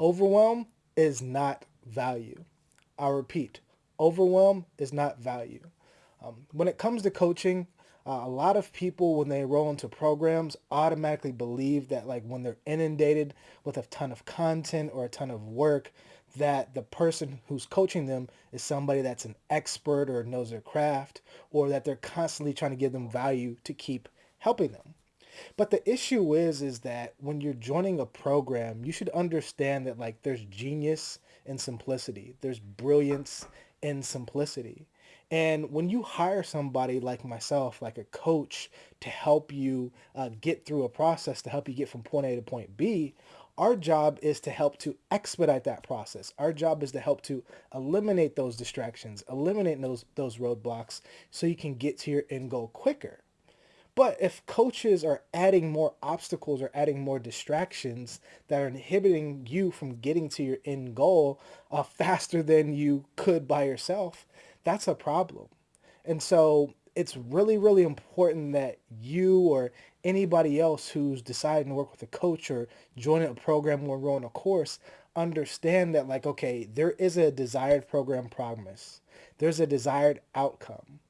Overwhelm is not value. I repeat, overwhelm is not value. Um, when it comes to coaching, uh, a lot of people, when they roll into programs, automatically believe that like when they're inundated with a ton of content or a ton of work, that the person who's coaching them is somebody that's an expert or knows their craft, or that they're constantly trying to give them value to keep helping them. But the issue is, is that when you're joining a program, you should understand that like there's genius in simplicity. There's brilliance in simplicity. And when you hire somebody like myself, like a coach, to help you uh, get through a process, to help you get from point A to point B, our job is to help to expedite that process. Our job is to help to eliminate those distractions, eliminate those, those roadblocks so you can get to your end goal quicker. But if coaches are adding more obstacles or adding more distractions that are inhibiting you from getting to your end goal uh, faster than you could by yourself, that's a problem. And so it's really, really important that you or anybody else who's deciding to work with a coach or joining a program or enroll in a course understand that like, okay, there is a desired program promise. There's a desired outcome.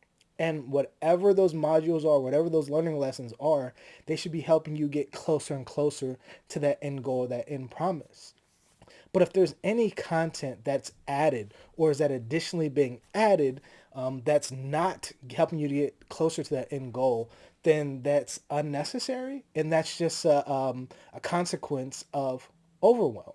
And whatever those modules are, whatever those learning lessons are, they should be helping you get closer and closer to that end goal, that end promise. But if there's any content that's added or is that additionally being added um, that's not helping you to get closer to that end goal, then that's unnecessary. And that's just a, um, a consequence of overwhelm.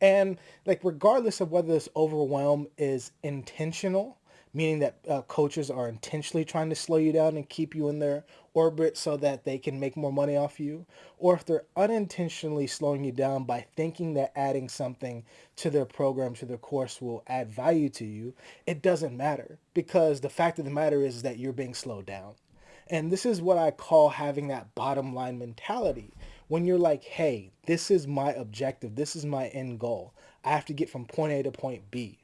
And like regardless of whether this overwhelm is intentional meaning that uh, coaches are intentionally trying to slow you down and keep you in their orbit so that they can make more money off you, or if they're unintentionally slowing you down by thinking that adding something to their program, to their course will add value to you, it doesn't matter because the fact of the matter is that you're being slowed down. And this is what I call having that bottom line mentality. When you're like, hey, this is my objective, this is my end goal. I have to get from point A to point B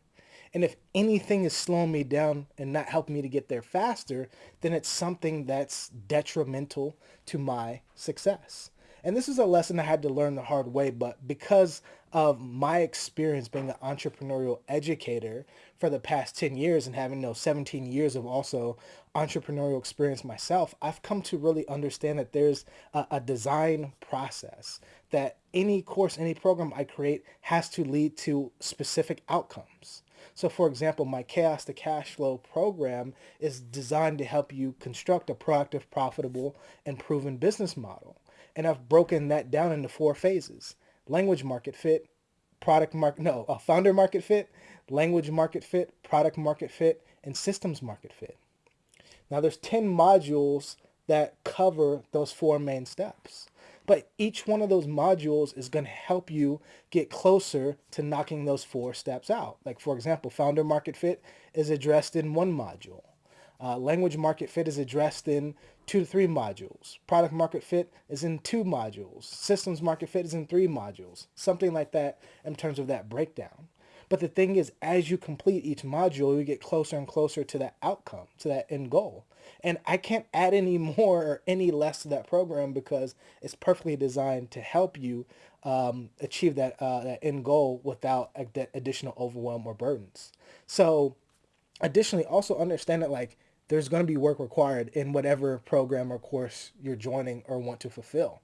and if anything is slowing me down and not helping me to get there faster, then it's something that's detrimental to my success. And this is a lesson I had to learn the hard way, but because of my experience being an entrepreneurial educator for the past 10 years and having know 17 years of also entrepreneurial experience myself, I've come to really understand that there's a, a design process that any course, any program I create has to lead to specific outcomes. So for example, my Chaos to Cash Flow program is designed to help you construct a proactive, profitable, and proven business model. And I've broken that down into four phases. Language market fit, product market, no, a founder market fit, language market fit, product market fit, and systems market fit. Now there's 10 modules that cover those four main steps. But each one of those modules is going to help you get closer to knocking those four steps out. Like for example, founder market fit is addressed in one module. Uh, language market fit is addressed in two to three modules. Product market fit is in two modules. Systems market fit is in three modules. Something like that in terms of that breakdown. But the thing is, as you complete each module, you get closer and closer to that outcome, to that end goal. And I can't add any more or any less to that program because it's perfectly designed to help you um, achieve that, uh, that end goal without additional overwhelm or burdens. So additionally, also understand that like there's going to be work required in whatever program or course you're joining or want to fulfill.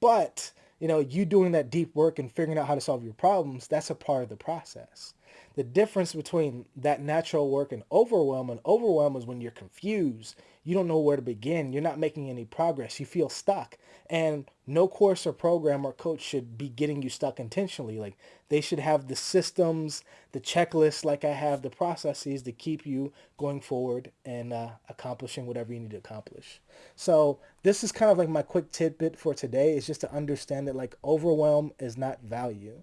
But, you know, you doing that deep work and figuring out how to solve your problems, that's a part of the process. The difference between that natural work and overwhelm and overwhelm is when you're confused. You don't know where to begin. You're not making any progress. You feel stuck. And no course or program or coach should be getting you stuck intentionally. Like they should have the systems, the checklists like I have, the processes to keep you going forward and uh, accomplishing whatever you need to accomplish. So this is kind of like my quick tidbit for today is just to understand that like overwhelm is not value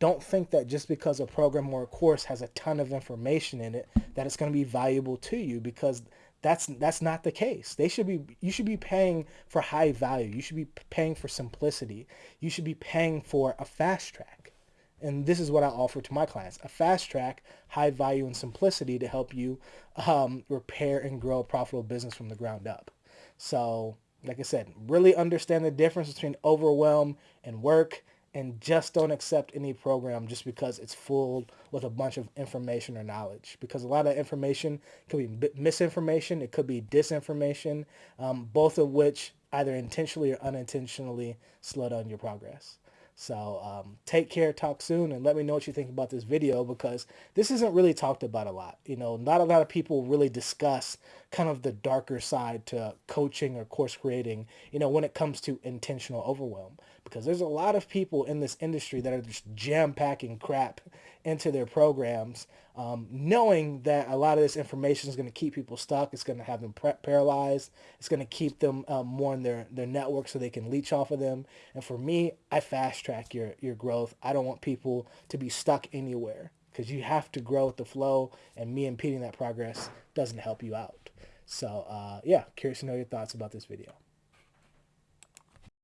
don't think that just because a program or a course has a ton of information in it that it's going to be valuable to you because that's that's not the case. They should be you should be paying for high value. You should be paying for simplicity. You should be paying for a fast track. And this is what I offer to my clients, a fast track, high value and simplicity to help you um, repair and grow a profitable business from the ground up. So like I said, really understand the difference between overwhelm and work and just don't accept any program just because it's full with a bunch of information or knowledge. Because a lot of information could be misinformation, it could be disinformation, um, both of which either intentionally or unintentionally slow down your progress. So um, take care, talk soon, and let me know what you think about this video because this isn't really talked about a lot. You know, not a lot of people really discuss kind of the darker side to coaching or course creating, you know, when it comes to intentional overwhelm. Because there's a lot of people in this industry that are just jam-packing crap into their programs, um, knowing that a lot of this information is going to keep people stuck. It's going to have them paralyzed. It's going to keep them um, more in their, their network so they can leech off of them. And for me, I fast track your, your growth. I don't want people to be stuck anywhere because you have to grow with the flow and me impeding that progress doesn't help you out. So uh, yeah, curious to know your thoughts about this video.